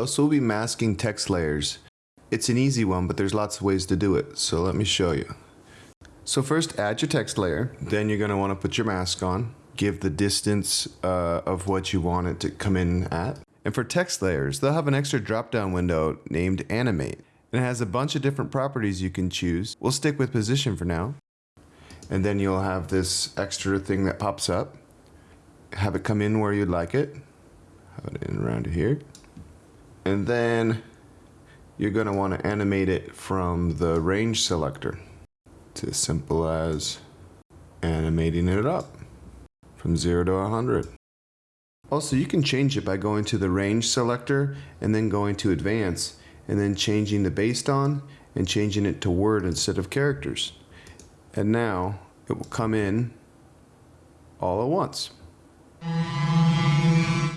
Hello, so we'll be masking text layers. It's an easy one, but there's lots of ways to do it, so let me show you. So first add your text layer, then you're going to want to put your mask on, give the distance uh, of what you want it to come in at. And for text layers, they'll have an extra drop-down window named Animate. And it has a bunch of different properties you can choose. We'll stick with position for now. And then you'll have this extra thing that pops up. Have it come in where you'd like it. Have it in around here. And then you're going to want to animate it from the range selector. It's as simple as animating it up from 0 to 100. Also, you can change it by going to the range selector and then going to advance and then changing the based on and changing it to word instead of characters. And now it will come in all at once.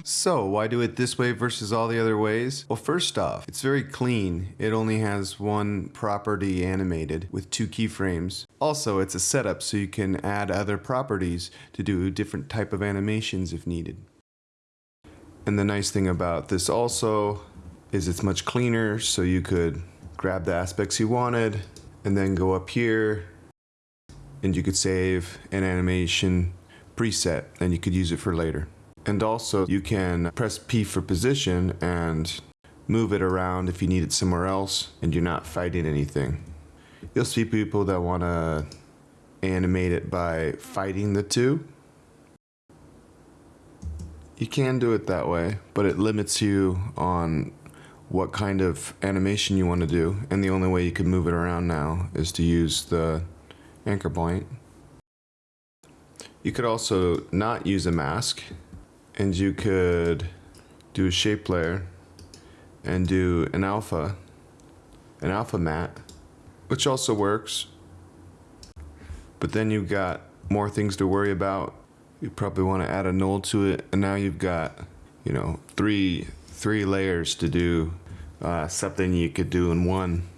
So, why do it this way versus all the other ways? Well, first off, it's very clean. It only has one property animated with two keyframes. Also, it's a setup so you can add other properties to do different type of animations if needed. And the nice thing about this also is it's much cleaner so you could grab the aspects you wanted and then go up here and you could save an animation preset and you could use it for later. And also you can press P for position and move it around if you need it somewhere else and you're not fighting anything. You'll see people that want to animate it by fighting the two. You can do it that way, but it limits you on what kind of animation you want to do. And the only way you can move it around now is to use the anchor point. You could also not use a mask and you could do a shape layer and do an alpha, an alpha matte, which also works. But then you've got more things to worry about. You probably want to add a null to it, and now you've got, you know, three three layers to do uh, something you could do in one.